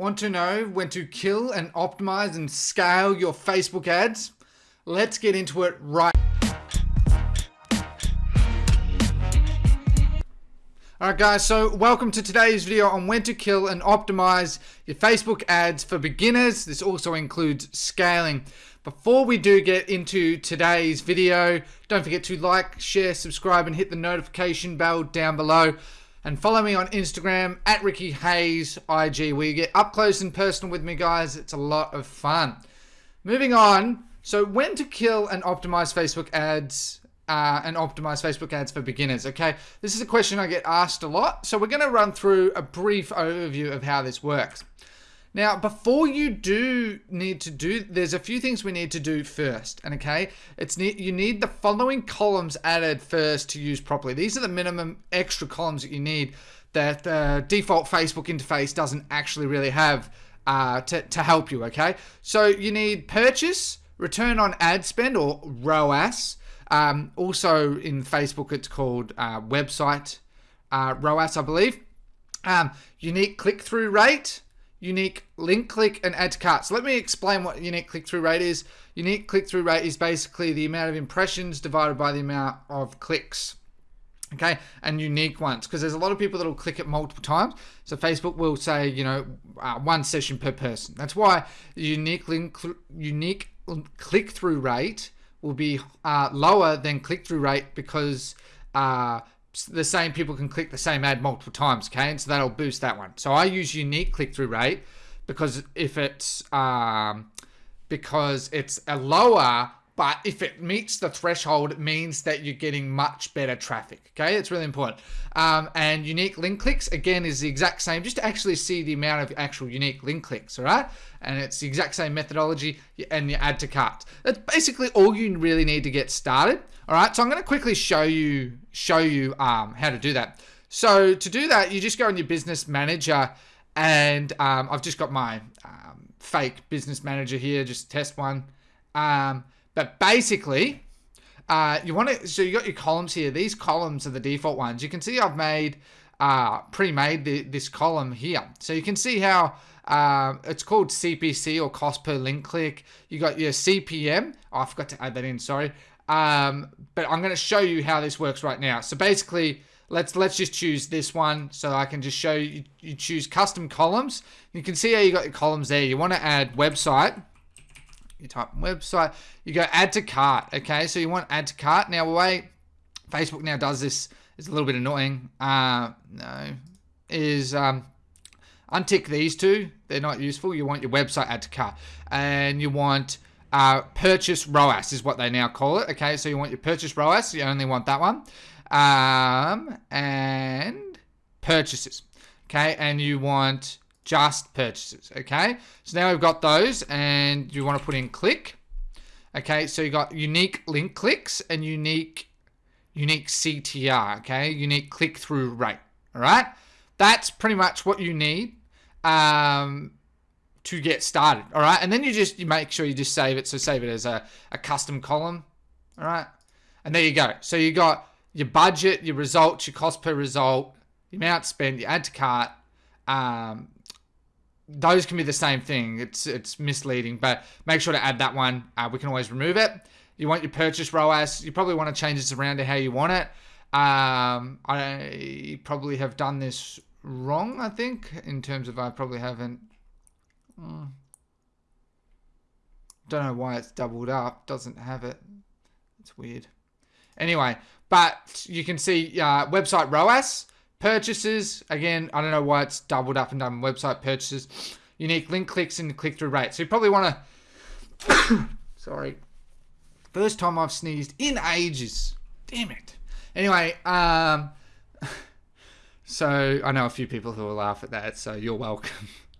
Want to know when to kill and optimize and scale your Facebook ads? Let's get into it right. Alright guys, so welcome to today's video on when to kill and optimize your Facebook ads for beginners. This also includes scaling. Before we do get into today's video, don't forget to like, share, subscribe and hit the notification bell down below. And follow me on Instagram at Ricky Hayes IG where you get up close and personal with me guys. It's a lot of fun. Moving on. So when to kill and optimize Facebook ads uh, and optimize Facebook ads for beginners. Okay, this is a question I get asked a lot. So we're going to run through a brief overview of how this works. Now, before you do need to do, there's a few things we need to do first. And okay, it's you need the following columns added first to use properly. These are the minimum extra columns that you need that the default Facebook interface doesn't actually really have uh, to, to help you. Okay, so you need purchase, return on ad spend or ROAS. Um, also in Facebook, it's called uh, website uh, ROAS, I believe. Um, unique click-through rate unique link click and add to cart. So let me explain what unique click through rate is. Unique click through rate is basically the amount of impressions divided by the amount of clicks. Okay, and unique ones because there's a lot of people that will click it multiple times. So Facebook will say, you know, uh, one session per person. That's why unique link, unique click through rate will be uh, lower than click through rate because uh, the same people can click the same ad multiple times okay and so that'll boost that one. So I use unique click-through rate because if it's um, because it's a lower but if it meets the threshold it means that you're getting much better traffic okay? It's really important. Um, and unique link clicks again is the exact same. Just to actually see the amount of actual unique link clicks all right? And it's the exact same methodology and you add to cart. That's basically all you really need to get started all right? So I'm going to quickly show you show you um, how to do that. So to do that you just go in your business manager and um, I've just got my um, fake business manager here just test one. Um, but basically, uh, you want to, so you got your columns here. These columns are the default ones. You can see I've made, uh, pre-made this column here. So you can see how uh, it's called CPC or cost per link click. You got your CPM. Oh, I forgot to add that in, sorry. Um, but I'm going to show you how this works right now. So basically, let's let's just choose this one so I can just show you. You choose custom columns. You can see how you got your columns there. You want to add website you type website, you go add to cart. Okay, so you want add to cart. Now, way Facebook now does this is a little bit annoying. Uh, no, is um, untick these two. They're not useful. You want your website add to cart, and you want uh, purchase ROAS is what they now call it. Okay, so you want your purchase ROAS. You only want that one, um, and purchases. Okay, and you want just purchases okay? So now we've got those and you want to put in click okay? So you got unique link clicks and unique unique CTR okay? Unique click-through rate all right? That's pretty much what you need um, to get started all right? And then you just you make sure you just save it so save it as a, a custom column all right? And there you go. So you got your budget your results your cost per result the amount spent your add to cart um, those can be the same thing. It's it's misleading, but make sure to add that one. Uh, we can always remove it. You want your purchase ROAS. You probably want to change this around to how you want it. Um, I probably have done this wrong, I think, in terms of I probably haven't. Uh, don't know why it's doubled up. Doesn't have it. It's weird. Anyway, but you can see uh, website ROAS. Purchases, again, I don't know why it's doubled up and done website purchases. Unique link clicks and click-through rate. So you probably want to... sorry. First time I've sneezed in ages. Damn it. Anyway, um... So I know a few people who will laugh at that, so you're welcome.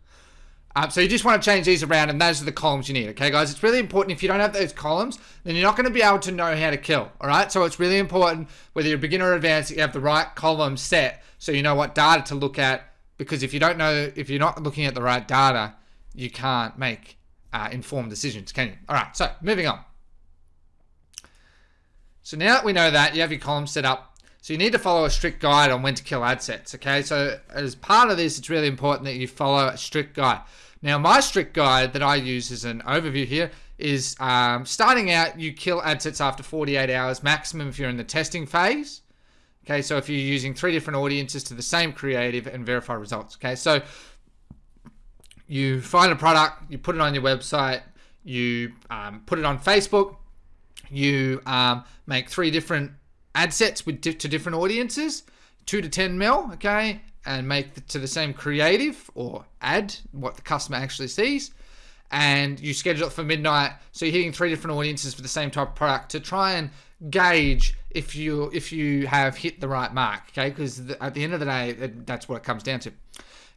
Um, so you just want to change these around and those are the columns you need. Okay, guys, it's really important. If you don't have those columns, then you're not going to be able to know how to kill. All right, so it's really important whether you're a beginner or advanced, that you have the right column set so you know what data to look at because if you don't know if you're not looking at the right data you can't make uh, informed decisions can you all right so moving on so now that we know that you have your column set up So you need to follow a strict guide on when to kill ad sets. Okay, so as part of this, it's really important that you follow a strict guide. Now, my strict guide that I use as an overview here is um, starting out, you kill ad sets after 48 hours maximum if you're in the testing phase. Okay, so if you're using three different audiences to the same creative and verify results. Okay, so you find a product, you put it on your website, you um, put it on Facebook, you um, make three different ad sets with di to different audiences, two to 10 mil, okay, and make the, to the same creative or ad what the customer actually sees. And you schedule it for midnight, so you're hitting three different audiences for the same type of product to try and gauge if you if you have hit the right mark. Okay, because at the end of the day, that's what it comes down to.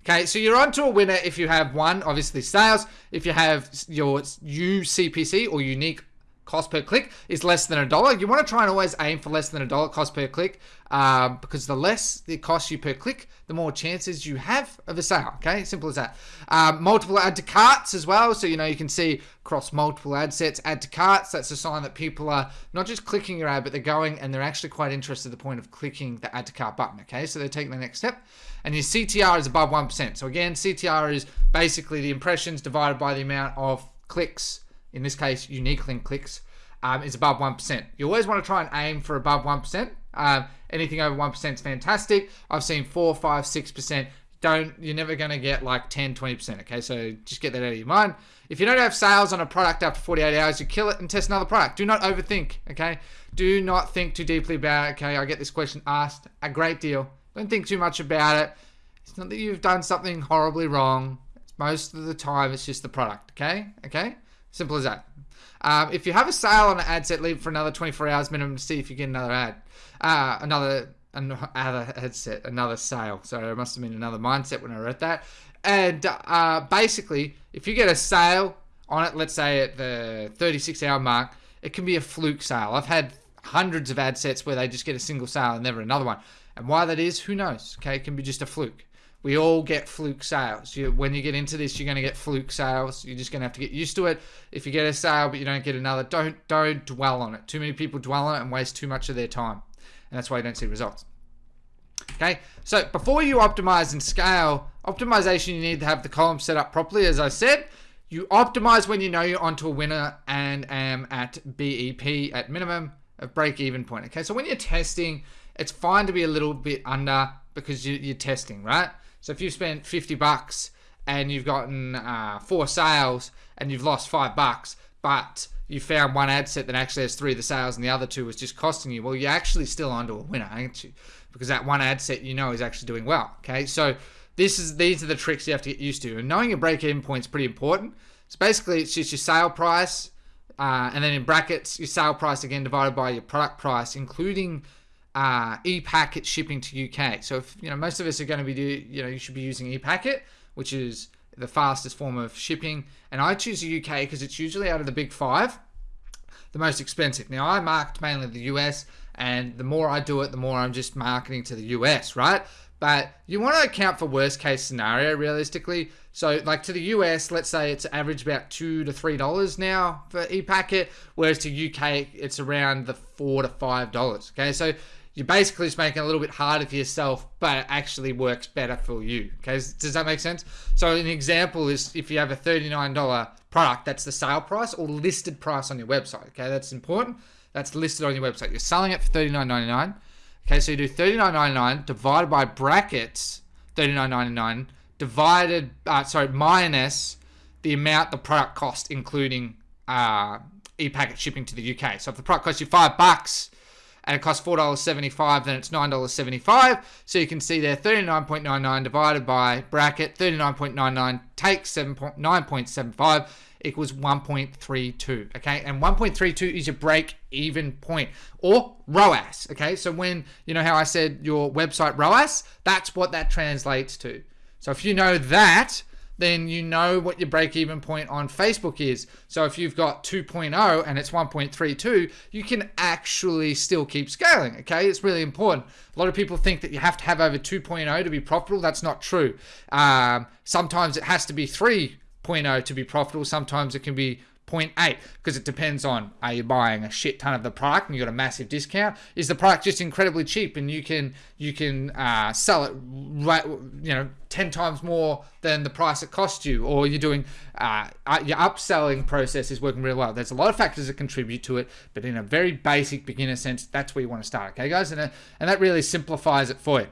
Okay, so you're onto a winner if you have one, obviously sales. If you have your UCPC or unique cost per click is less than a dollar. You want to try and always aim for less than a dollar cost per click um, because the less it costs you per click, the more chances you have of a sale. Okay, simple as that. Um, multiple add to carts as well. So, you know, you can see across multiple ad sets, add to carts. That's a sign that people are not just clicking your ad, but they're going and they're actually quite interested to the point of clicking the add to cart button. Okay, so they're taking the next step. And your CTR is above 1%. So, again, CTR is basically the impressions divided by the amount of clicks in this case, unique link clicks, um, is above 1%. You always want to try and aim for above 1%. Um, anything over 1% is fantastic. I've seen 4, 5, 6%. Don't, you're never going to get like 10, 20%. Okay, so just get that out of your mind. If you don't have sales on a product after 48 hours, you kill it and test another product. Do not overthink. Okay, do not think too deeply about it. Okay, I get this question asked a great deal. Don't think too much about it. It's not that you've done something horribly wrong. Most of the time, it's just the product. Okay, okay. Simple as that. Um, if you have a sale on an ad set, leave for another 24 hours minimum to see if you get another ad. Uh, another another set, another sale. Sorry, it must have been another mindset when I wrote that. And uh, basically, if you get a sale on it, let's say at the 36 hour mark, it can be a fluke sale. I've had hundreds of ad sets where they just get a single sale and never another one. And why that is, who knows? Okay, it can be just a fluke. We all get fluke sales. You, when you get into this, you're going to get fluke sales. You're just going to have to get used to it. If you get a sale but you don't get another, don't don't dwell on it. Too many people dwell on it and waste too much of their time, and that's why you don't see results. Okay, so before you optimize and scale, optimization you need to have the column set up properly. As I said, you optimize when you know you're onto a winner and am at BEP at minimum of break even point. Okay, so when you're testing, it's fine to be a little bit under because you, are testing, right? So if you've spent 50 bucks and you've gotten uh, four sales and you've lost five bucks, but you found one ad set that actually has three of the sales and the other two was just costing you, well, you're actually still onto a winner, aren't you? Because that one ad set you know is actually doing well. Okay, so this is these are the tricks you have to get used to, and knowing your break-even point is pretty important. So basically, it's just your sale price, uh, and then in brackets, your sale price again divided by your product price, including uh, e-packet shipping to UK. So if you know most of us are going to be do, you know you should be using e-packet, which is the fastest form of shipping. And I choose the UK because it's usually out of the big five, the most expensive. Now I market mainly the US, and the more I do it, the more I'm just marketing to the US, right? But you want to account for worst case scenario realistically. So like to the US, let's say it's average about two to three dollars now for e-packet, whereas to UK it's around the four to five dollars. Okay, so you're basically just making it a little bit harder for yourself, but it actually works better for you. Okay, does that make sense? So an example is if you have a $39 product, that's the sale price or listed price on your website. Okay, that's important. That's listed on your website. You're selling it for $39.99. Okay, so you do $39.99 divided by brackets $39.99 divided, uh, sorry, minus the amount the product cost, including uh, e-packet shipping to the UK. So if the product costs you five bucks, and it costs $4.75, then it's $9.75. So you can see there 39.99 divided by bracket 39.99 take 9.75 equals 1.32. Okay, and 1.32 is your break even point or ROAS. Okay, so when you know how I said your website ROAS, that's what that translates to. So if you know that, then you know what your break even point on Facebook is. So if you've got 2.0 and it's 1.32, you can actually still keep scaling. Okay, it's really important. A lot of people think that you have to have over 2.0 to be profitable. That's not true. Um, sometimes it has to be 3.0 to be profitable. Sometimes it can be 0.8 because it depends on are you buying a shit ton of the product and you got a massive discount? Is the product just incredibly cheap and you can you can uh, sell it right you know 10 times more than the price it cost you or you're doing uh, uh, your upselling process is working really well. There's a lot of factors that contribute to it but in a very basic beginner sense that's where you want to start okay guys? And, uh, and that really simplifies it for you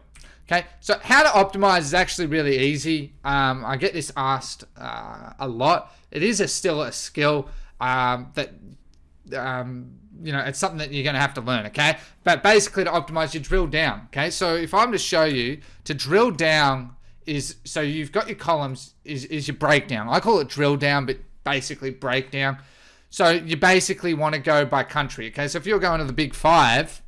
Okay, so how to optimize is actually really easy. Um, I get this asked uh, a lot. It is a, still a skill um, that, um, you know, it's something that you're going to have to learn, okay? But basically to optimize, you drill down, okay? So if I'm to show you, to drill down is, so you've got your columns, is, is your breakdown. I call it drill down, but basically breakdown. So you basically want to go by country, okay? So if you're going to the big five,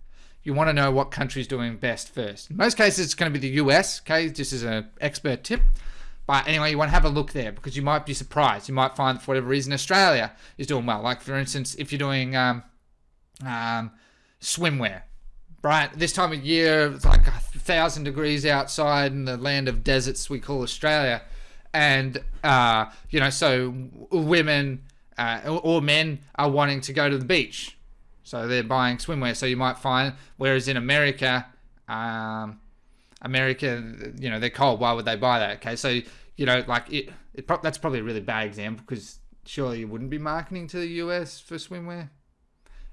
you want to know what country is doing best first. In most cases, it's going to be the US, okay? This is an expert tip. But anyway, you want to have a look there because you might be surprised. You might find, for whatever reason, Australia is doing well. Like, for instance, if you're doing um, um, swimwear, right? This time of year, it's like a thousand degrees outside in the land of deserts we call Australia. And, uh, you know, so women uh, or men are wanting to go to the beach so they're buying swimwear. So you might find, whereas in America, um, America, you know, they're cold. Why would they buy that? Okay, so you know, like it, it pro that's probably a really bad example because surely you wouldn't be marketing to the US for swimwear.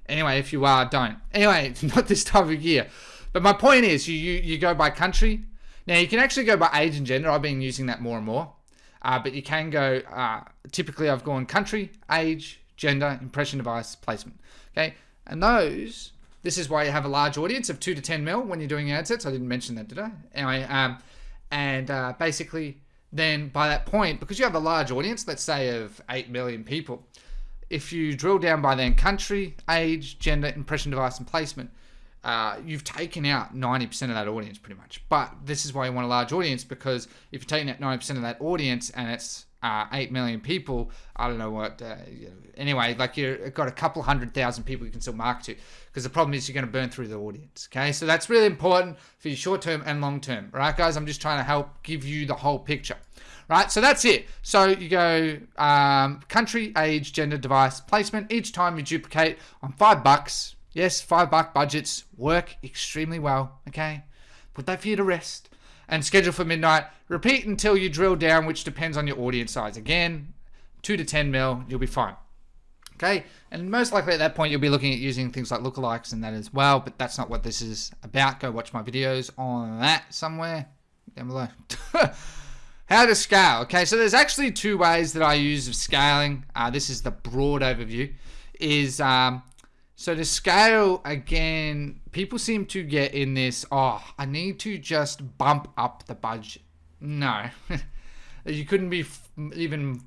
Anyway, if you are, don't. Anyway, not this time of year. But my point is, you you, you go by country. Now you can actually go by age and gender. I've been using that more and more. Uh, but you can go. Uh, typically, I've gone country, age, gender, impression device, placement. Okay. And those, this is why you have a large audience of 2 to 10 mil when you're doing ad sets. I didn't mention that, did I? Anyway, um, and uh, basically, then by that point, because you have a large audience, let's say of 8 million people, if you drill down by then country, age, gender, impression device, and placement, uh, you've taken out 90% of that audience pretty much. But this is why you want a large audience because if you're taking out 90% of that audience and it's uh, 8 million people, I don't know what, uh, anyway, like you've got a couple hundred thousand people you can still market to because the problem is you're going to burn through the audience. Okay, so that's really important for your short term and long term. Right, guys, I'm just trying to help give you the whole picture. Right, so that's it. So you go um, country, age, gender, device, placement. Each time you duplicate on five bucks. Yes, five buck budgets work extremely well. Okay, put that for you to rest and schedule for midnight. Repeat until you drill down, which depends on your audience size. Again, 2 to 10 mil, you'll be fine. Okay, and most likely at that point you'll be looking at using things like lookalikes and that as well, but that's not what this is about. Go watch my videos on that somewhere down below. How to scale. Okay, so there's actually two ways that I use of scaling. Uh, this is the broad overview. Is um, so to scale again, people seem to get in this. Oh, I need to just bump up the budget. No, you couldn't be even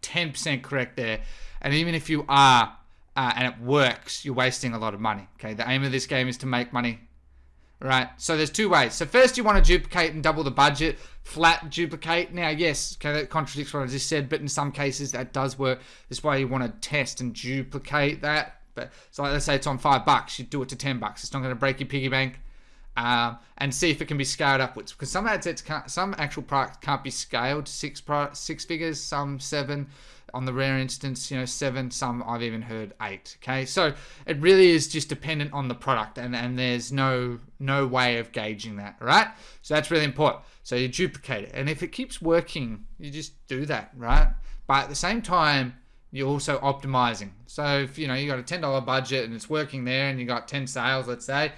10% correct there. And even if you are, uh, and it works, you're wasting a lot of money. Okay, the aim of this game is to make money. Right, so there's two ways. So first you want to duplicate and double the budget, flat duplicate. Now, yes, okay, that contradicts what I just said, but in some cases that does work. This way you want to test and duplicate that. But so let's say it's on five bucks, you do it to 10 bucks. It's not going to break your piggy bank. Um, and see if it can be scaled upwards because some ad sets can't, some actual products can't be scaled six six figures, some seven, on the rare instance, you know, seven, some I've even heard eight. Okay, so it really is just dependent on the product, and and there's no no way of gauging that, right? So that's really important. So you duplicate it, and if it keeps working, you just do that, right? But at the same time, you're also optimizing. So if you know you got a ten dollar budget and it's working there, and you got ten sales, let's say,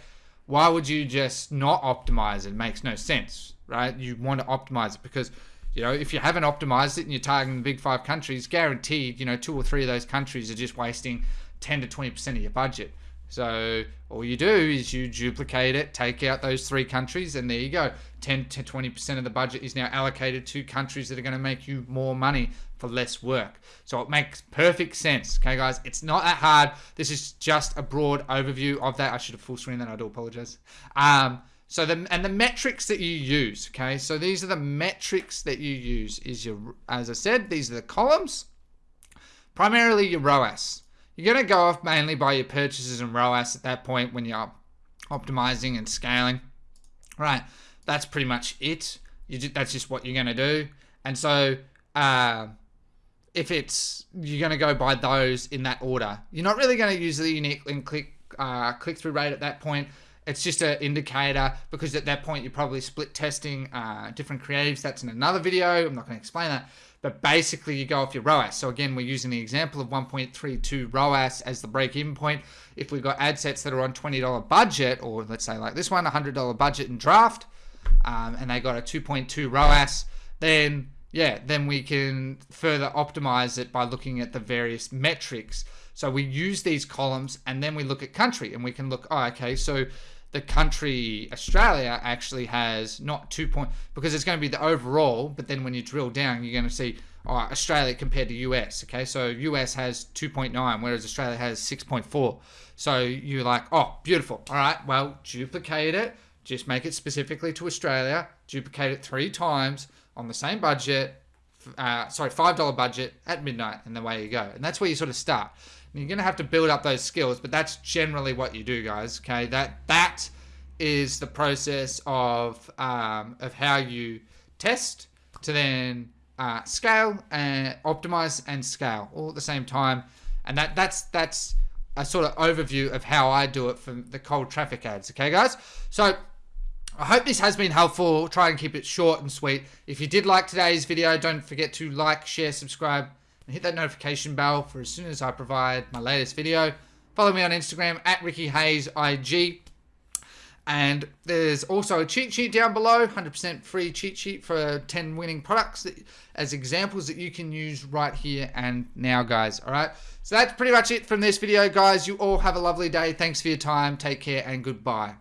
why would you just not optimize it? makes no sense, right? You want to optimize it because you know, if you haven't optimized it and you're targeting the big five countries, guaranteed, you know, two or three of those countries are just wasting 10 to 20% of your budget. So all you do is you duplicate it, take out those three countries, and there you go. 10 to 20% of the budget is now allocated to countries that are going to make you more money for less work. So it makes perfect sense. Okay, guys, it's not that hard. This is just a broad overview of that. I should have full screen that. I do apologize. Um, so the and the metrics that you use, okay? So these are the metrics that you use. Is your as I said, these are the columns. Primarily your ROAS. You're gonna go off mainly by your purchases and ROAS at that point when you're optimizing and scaling. Right. That's pretty much it. You just, that's just what you're gonna do. And so uh, if it's you're going to go by those in that order. You're not really going to use the unique link click uh, click through rate at that point. It's just an indicator because at that point you're probably split testing uh, different creatives. That's in another video. I'm not going to explain that. But basically, you go off your ROAS. So again, we're using the example of 1.32 ROAS as the break-even point. If we've got ad sets that are on $20 budget, or let's say like this one, $100 budget in draft, um, and they got a 2.2 ROAS, then yeah, then we can further optimize it by looking at the various metrics. So we use these columns and then we look at country and we can look, oh, okay, so the country Australia actually has not two point because it's going to be the overall, but then when you drill down, you're going to see Australia compared to US. Okay, so US has 2.9, whereas Australia has 6.4. So you're like, oh, beautiful. All right, well, duplicate it, just make it specifically to Australia, duplicate it three times on the same budget. Uh, sorry, five dollar budget at midnight, and the way you go, and that's where you sort of start. You're going to have to build up those skills, but that's generally what you do, guys. Okay, that that is the process of um, of how you test to then uh, scale and optimize and scale all at the same time, and that that's that's a sort of overview of how I do it for the cold traffic ads. Okay, guys. So I hope this has been helpful. Try and keep it short and sweet. If you did like today's video, don't forget to like, share, subscribe and hit that notification bell for as soon as I provide my latest video. Follow me on Instagram at Ricky Hayes IG. And there's also a cheat sheet down below, 100% free cheat sheet for 10 winning products that, as examples that you can use right here and now, guys. All right. So that's pretty much it from this video, guys. You all have a lovely day. Thanks for your time. Take care and goodbye.